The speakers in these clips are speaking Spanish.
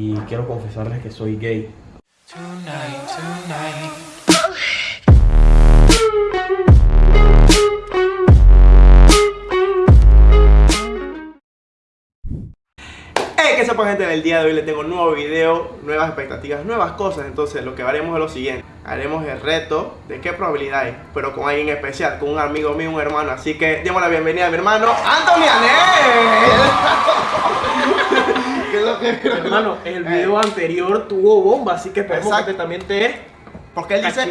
y quiero confesarles que soy gay. Tonight, tonight. Hey, que sepa gente, del día de hoy les tengo un nuevo video, nuevas expectativas, nuevas cosas. Entonces lo que haremos es lo siguiente. Haremos el reto de qué probabilidad hay Pero con alguien especial, con un amigo mío, un hermano. Así que demos la bienvenida a mi hermano Anthony Anel. ¿Qué es lo que Hermano, el video anterior tuvo bomba, así que esperemos Exacto. que también te Porque él dice,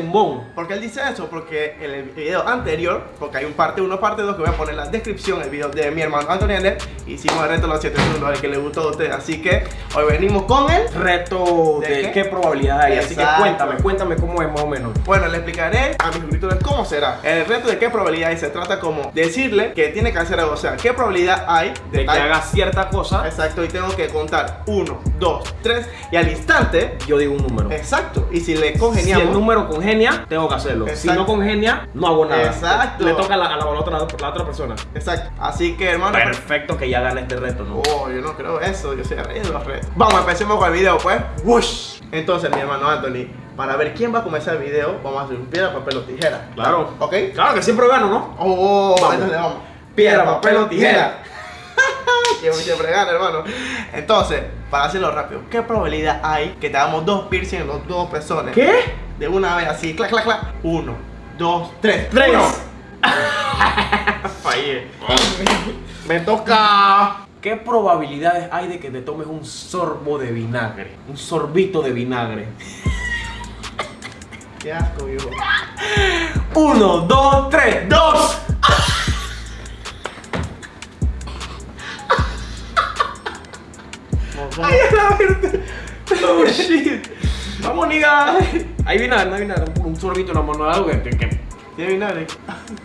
porque él dice eso, porque en el video anterior, porque hay un parte 1, parte 2 que voy a poner en la descripción, el video de mi hermano Anthony Anel Hicimos el reto de los 7 segundos, al que le gustó a ustedes Así que hoy venimos con él Reto ¿De de, qué? probabilidad hay, así que cuéntame, cuéntame cómo es más o menos. Bueno, le explicaré a mis suscriptores cómo será. El reto de qué probabilidad hay se trata como decirle que tiene que hacer algo. O sea, qué probabilidad hay De que haga cierta cosa, Exacto, y tengo que contar 1, 2, 3 y al instante. yo digo un número. Exacto, y si le congeniamos. El número congenia, tengo que hacerlo. Si no congenia, no hago nada. Exacto. Le toca a la, a la- a la otra, la otra persona. Exacto, así que hermano. Perfecto que ya gane este reto, ¿no? Oh, yo no creo eso, yo soy el rey de los retos. Vamos, empecemos con el video, pues. Whoosh. Entonces, mi hermano Anthony, para ver quién va a comenzar el video, vamos a hacer un piedra, papel o tijera. Claro. ¿Ok? Claro que siempre gano, ¿no? Oh, Vamos. entonces vamos. Piedra, papel o tijera. que siempre gana, hermano. Entonces, para hacerlo rápido, ¿qué probabilidad hay que te hagamos dos piercing en los dos pezones? ¿Qué? De una vez así, clac, clac, clac. Uno, dos, tres. ¡Tres! Uno. Fallé. Me toca. ¿Qué probabilidades hay de que te tomes un sorbo de vinagre? Un sorbito de vinagre. Qué asco, viejo. Uno, dos, tres, dos. ¡Ay, a la verde! ¡Oh, shit! Vamos, niga. Hay vinagre, no hay vinagre. Un sorbito, no, no, algo que. ¿Tiene vinagre?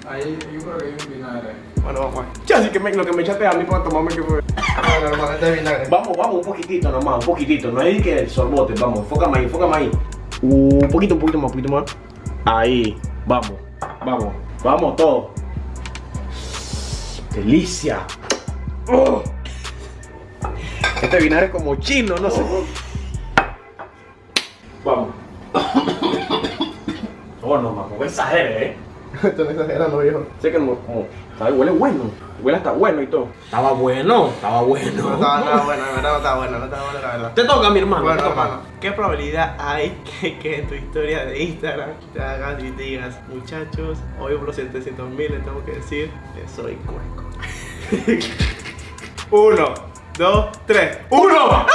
Ahí, yo creo que hay un vinagre. Bueno, vamos. Ya, así que me- lo que me echaste a mí para tomarme que fue. Bueno, hermano, este es vinagre. Vamos, vamos, un poquitito nomás, un poquitito. No es que el sorbote, vamos, enfócame ahí, enfócame ahí. Un poquito, un poquito más, un poquito más. Ahí, vamos, vamos, vamos todo. Delicia. Oh. Este vinagre es como chino, no sé. Vamos. Oh, no, no exagere, eh. Esto no exagerando, viejo. Sé que no, como, sabe, huele bueno. Huele hasta bueno y todo. Estaba bueno, estaba No bueno. estaba nada bueno, la verdad no estaba bueno, no estaba bueno, la verdad. Te toca, mi hermano. Bueno, toca. hermano, ¿qué probabilidad hay que, que en tu historia de Instagram te hagas y digas, muchachos, hoy por los 700 mil les tengo que decir que soy cueco? Uno, dos, tres. ¡Uno!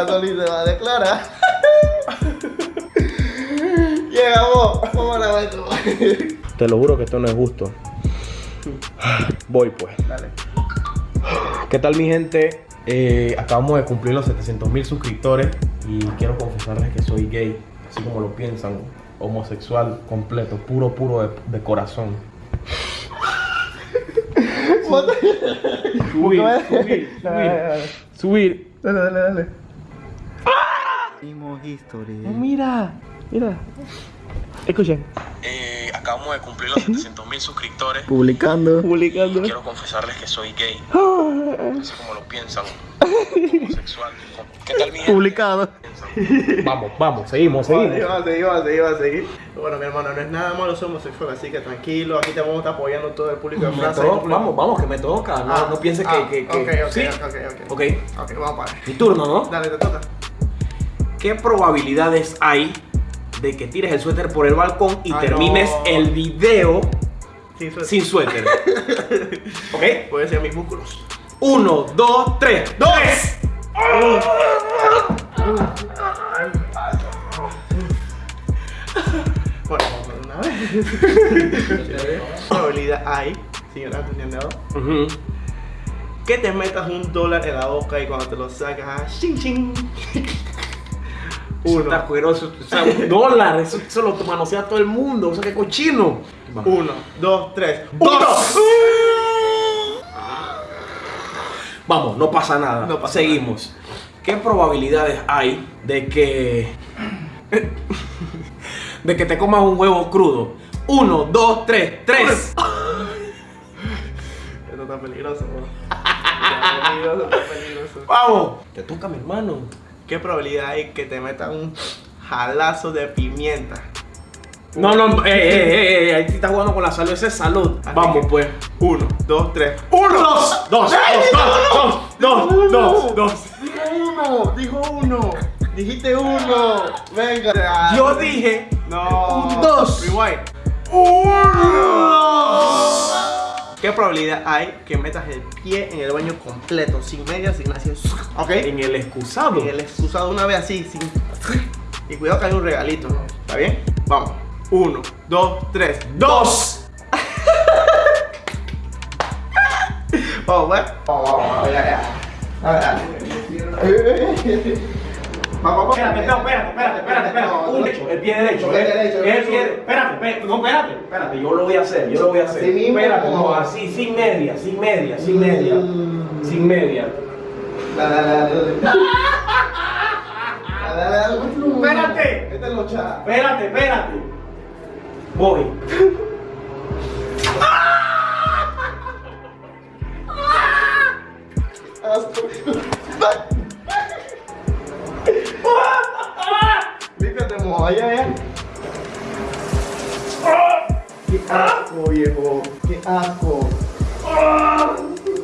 Anthony se va a declarar. Llegamos, vamos a la esto. Te lo juro que esto no es justo. Voy pues. Dale. ¿Qué tal mi gente? Eh, acabamos de cumplir los 700 mil suscriptores y quiero confesarles que soy gay, así como lo piensan, homosexual completo, puro, puro de, de corazón. Subir, subir, Dale, subir, subir. dale, dale, Oh, mira, mira. Escuchen. Eh, acabamos de cumplir los 700 mil suscriptores. Publicando. Publicando. Quiero confesarles que soy gay, así como lo piensan, homosexual. ¿Qué tal mi? Publicado. Vamos, vamos, seguimos, seguimos. Seguimos, seguimos. Bueno, mi hermano, no es nada malo ser homosexual, así que tranquilo, aquí te vamos a estar apoyando todo el público de Francia. vamos, vamos, que me toca. No, Ah, no pienses ah, que, que, que- Ok, ok, ¿Sí? ok, ok. Ok, Ok, vamos para mi turno, ¿no? Dale, te toca. ¿Qué probabilidades hay de que tires el suéter por el balcón y Ah, termines no. el video Sin suerte. sin suéter? ¿Ok? Puede ser mis músculos. Uno, dos, tres. ¡Dos! Bueno, una vez. ¿Qué probabilidad hay, señora Antonio Ujú. que te metas un dólar en la boca y cuando te lo sacas, ah, ching ching? Eso está Uno, asqueroso. O sea, un dólar. Eso, eso lo manosea todo el mundo. O sea, qué cochino. uno, dos, tres. ¡Dos! Vamos, no pasa nada. No pasa Seguimos. ¿Qué probabilidades hay de que. de que te comas un huevo crudo? Uno, dos, tres, tres. Esto está peligroso, bro. peligroso, está peligroso. Vamos. Te toca, mi hermano. ¿Qué probabilidad hay que te metan un jalazo de pimienta? No, no, eh, eh, eh, eh, ahí te estás jugando con la salud, esa es salud. Así Vamos, que- pues. Uno, dos, tres. Uno, dos, dos, dos, dos, dos, dos, dos. Dijo uno, dijo uno. Dijiste uno. Venga. Yo dije No. Un dos. Rewind. ¿Qué probabilidad hay que metas el pie en el baño completo, sin medias, sin nada? ¿Ok? en el excusado. En el excusado una vez así, sin. Y cuidado que hay un regalito. ¿Está bien? Vamos. Uno, dos, tres. Dos. Vamos, pues. Vamos, vamos, vamos, ya, ya. A ver, dale. Vamos. Espérate, espérate, espérate, espérate, espérate. Un derecho, el pie derecho, El ¿eh? derecho, el El derecho. pie, espérate, espérate, no, espérate, espérate, yo lo voy a hacer, yo lo voy a hacer. Espérate, no, así, sin media, sin media, sin media, Mm. sin media. Dale, dale, dale. Espérate. Esta es locha. Espérate, espérate. Voy. Moja, ya, ya. Qué asco, viejo. Qué asco.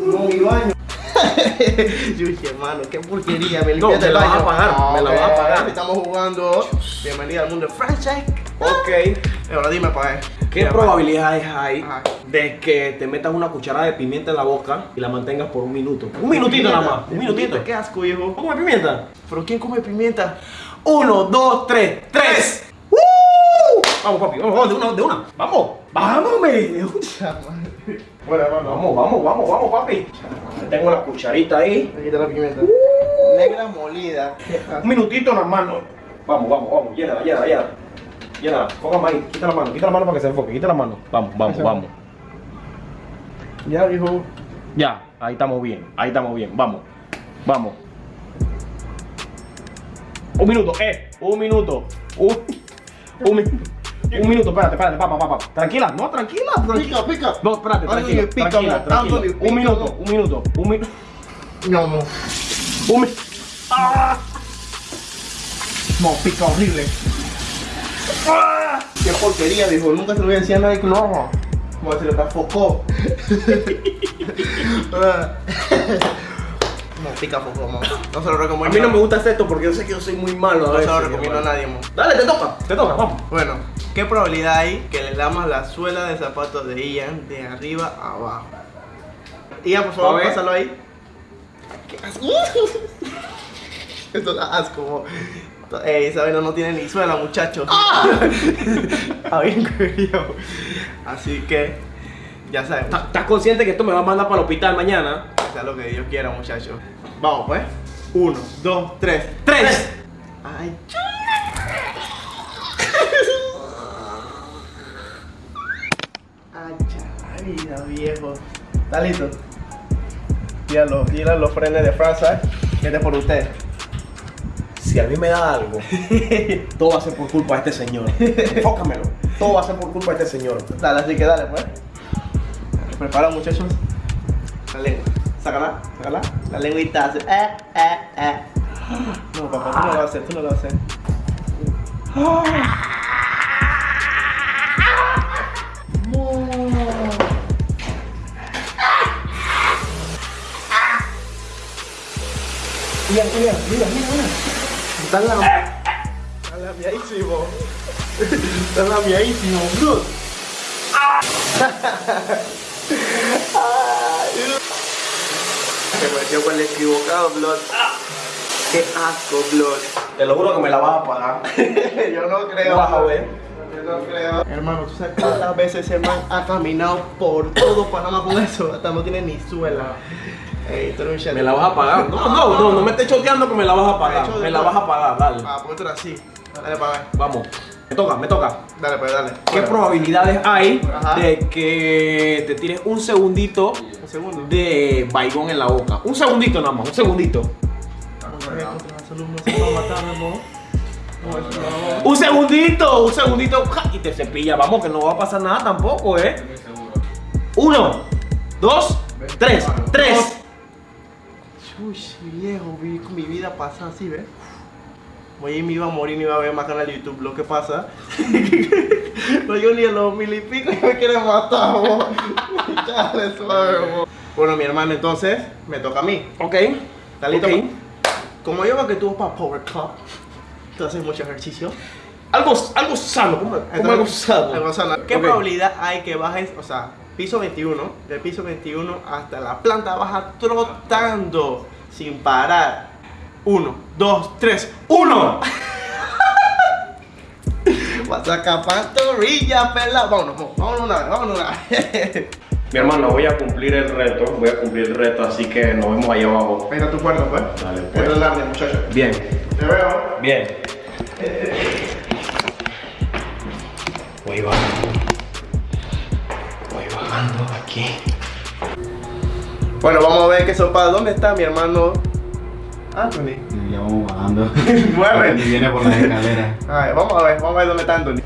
No, mi baño. Yuchi, hermano, qué porquería. Me No, limpiaste me el la vas baño. a pagar, me la vas a pagar. Estamos jugando. Bienvenida al mundo de franchise. Ok. Ahora dime, pa' ver. ¿Qué probabilidades hay Ajá. de que te metas una cucharada de pimienta en la boca y la mantengas por un minuto? Un minutito nada más, un minutito. Qué asco, viejo. ¿Cómo come pimienta? ¿Pero quién come pimienta? Uno, dos, tres, tres. ¡Uh! Vamos, papi, vamos, vamos, de una, de una. Vamos, vamos, me. Bueno, hermano. Vamos, vamos, vamos, vamos, papi. Tengo la cucharita ahí. Aquí está la pimienta. Negra molida. Un minutito nada más. no. Vamos, vamos, vamos. Llénala, llénala, llénala. Llénala. Póngame ahí. Quita la mano, quita la mano para que se enfoque. Quita la mano. Vamos, vamos, Eso. vamos. Ya, viejo. Ya, ahí estamos bien. Ahí estamos bien. Vamos. Vamos. Un minuto, eh. Un minuto. Un, un minuto. Un minuto, espérate, espérate, papá, papá. Tranquila, no, tranquila, tranquila. Pica, pica. No, espérate, tranquila, pica, tranquila, tranquila. Pica, Un minuto, un minuto, un minuto. No, no. Un minuto. ¡Ah! No, pica horrible. Qué porquería, viejo. Nunca se lo voy a decir a nadie que lo haga. Como se le focó. no, pica focó, mamá. No se lo A recomiendo. mí no me gusta hacer esto porque yo sé que yo soy muy malo. a No se veces, lo recomiendo a nadie, mo. Dale, te toca, te toca, vamos. Bueno, ¿qué probabilidad hay que le damos la suela de zapatos de Ian de arriba a abajo? Ian, por A favor, pásalo ahí. ¿Qué? Esto da asco. mo. Ey, esa vaina no tiene ni suela, muchachos. Ah. Así que, ya saben, ¿Estás consciente que esto me va a mandar para el hospital mañana? sea lo que Dios quiera, muchachos. Vamos, pues. Uno, dos, tres. ¡Tres! Ay, Ay, chaval, viejo. ¿Está listo? Mira los, los frenes de Francia. Este es por usted. Si a mí me da algo, todo va a ser por culpa de este señor. Enfócamelo. Todo va a ser por culpa de este señor. Dale, así que dale, pues. Prepara, muchachos. La lengua. Sácala, sácala. La lengüita hace. Eh, eh, eh. No, papá, tú no lo vas a hacer, tú no lo vas a hacer. Mira, mira, mira, mira, mira. Está la... Está lamiadísimo. Está lamiadísimo, bro. Se metió con el equivocado, Blood. Qué asco, Blood. Te lo juro que me la vas a pagar. Yo no creo. Vas a ver. Yo no creo. Hermano, ¿tú sabes cuántas veces ese man ha caminado por todo Panamá con eso? Hasta no tiene ni suela. Ey, tú eres un chat. Me la vas a pagar. No, no, no, no me estés choteando que me la vas a pagar. Me la vas a pagar, dale. Ah, pues así. Dale para ver. Vamos. Me toca, me toca. Dale, pues dale. ¿Qué Bueno, probabilidades hay Ajá. de que te tires un segundito Un segundo. de baigón en la boca? Un segundito nada más, un segundito. Un segundito, un segundito y te cepilla. Vamos, que no va a pasar nada tampoco, ¿eh? Uno, dos, tres, tres. Uy, viejo, vi mi vida pasa así, ¿ves? Voy y me iba a morir, no iba a ver más canal de YouTube. Lo que pasa, no yo ni a los mil y pico y me quieren matar, vos. Chale, suave, vos. Bueno, mi hermano, entonces me toca a mí. Ok. ¿Estás listo? Ok. Como yo veo que tú vas para Power Club, tú haces mucho ejercicio. Algo, algo sano, como, algo sano. algo sano. ¿Qué probabilidad hay que bajes, o sea, piso 21, del piso 21 hasta la planta baja trotando sin parar? Uno, dos, tres, uno. Vas a pela. Vámonos, vámonos, vámonos una vez, vámonos una vez. Mi hermano, voy a cumplir el reto, voy a cumplir el reto, así que nos vemos ahí abajo. Ahí está tu cuerno, pues. Dale, pues. es largo, muchacho. Bien, Te veo. bien. Voy bajando. Voy bajando aquí. Bueno, vamos a ver qué sopa. ¿Dónde está mi hermano Anthony? Ya vamos bajando. Mueve. Y viene por las escaleras. A ver, vamos a ver, vamos a ver dónde está Anthony.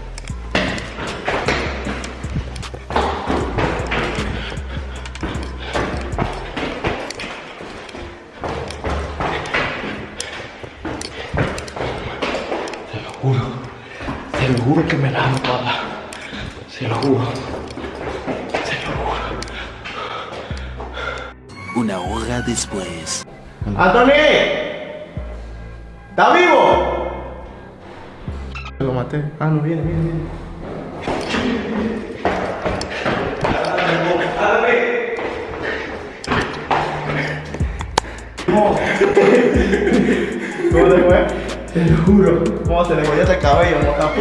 Te lo juro. Te lo juro que me la hago toda. Se lo juro. Se lo juro. Una hora después. ¡Anthony! ¿Está vivo? Lo maté. Ah, no, viene, viene, viene. ¿Cómo te fue? Te lo juro. ¿Cómo se le cayó ese cabello, motapú?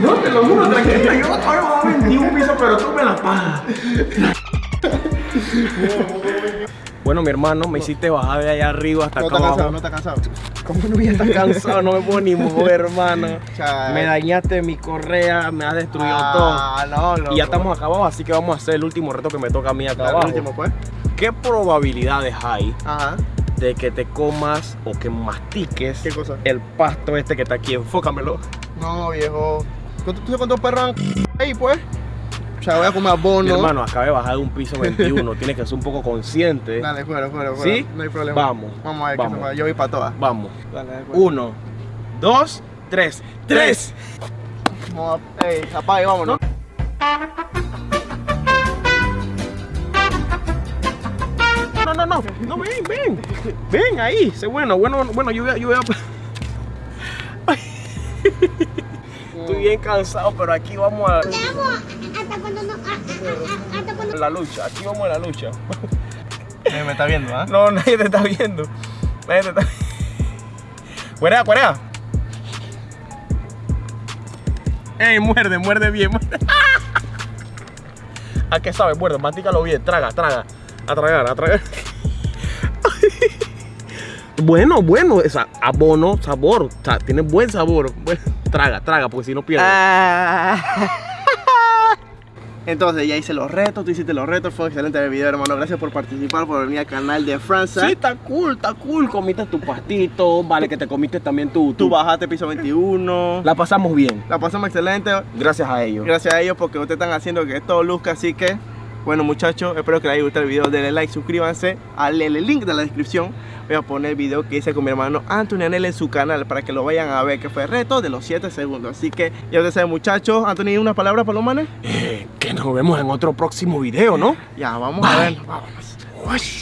No, te lo juro, tranquilo. Yo todavía voy a 21 pisos, pero tú me la pagas. Bueno, mi hermano, me hiciste bajar de allá arriba hasta No acá está abajo. cansado, no está cansado. ¿Cómo no voy a estar cansado? No me puedo ni mover, hermano. Me dañaste mi correa, me has destruido Ah, no, todo. loco. Y ya estamos acá abajo, así que vamos a hacer el último reto que me toca a mí acá Dale, abajo. el último, pues. ¿Qué probabilidades hay Ajá. de que te comas o que mastiques ¿Qué cosa? el pasto este que está aquí? Enfócamelo. No, viejo. ¿Cuánto- ¿Tú sabes cuántos perros han ahí, pues? O sea, voy a comer abono. Mi hermano, acabé de bajar de un piso 21. Tienes que ser un poco consciente. Dale, fuera, fuera, fuera. ¿Sí? No hay problema. Vamos, Vamos a ver vamos. qué se va. Yo voy para todas. Vamos. Dale. Uno, dos, tres. ¡Tres! Vamos a... Ey, apague, vámonos. No, no, no. No, ven, ven. Ven ahí. Sé bueno, bueno, bueno, yo voy a. Yo voy a... Estoy bien cansado, pero aquí vamos a hasta cuando no, a- a- a- hasta cuando la lucha. Aquí vamos a la lucha. Me está viendo, ¿ah? No, nadie te está viendo. Nadie te está Cuerea, cuerea. Ey, muerde, muerde bien. Muerde. ¿A qué sabe? Muerde, mastícalo bien. Traga, traga. A tragar, a tragar. Bueno, bueno, sea, abono, sabor, o sea, tiene buen sabor. Bueno, traga, traga, porque si no pierdes. Ah. Entonces ya hice los retos, tú hiciste los retos, fue excelente el video hermano, gracias por participar, por venir al canal de Francia. Sí, está cool, está cool. Comiste tu pastito, vale que te comiste también. Tú tu- bajaste piso 21, la, La pasamos bien, pasamos excelente, gracias a ellos. gracias a ellos porque ustedes están haciendo que todo luzca, así que, bueno muchachos, espero que les haya gustado el video, denle like, suscríbanse, al el link de la descripción, voy a poner el video que hice con mi hermano Anthony Anel en su canal para que lo vayan a ver, que fue el reto de los 7 segundos, así que ya ustedes saben muchachos, Anthony, ¿una palabra para los manes? Eh, que nos vemos en otro próximo video, ¿no? Ya, vamos a ver, vámonos. Tonight,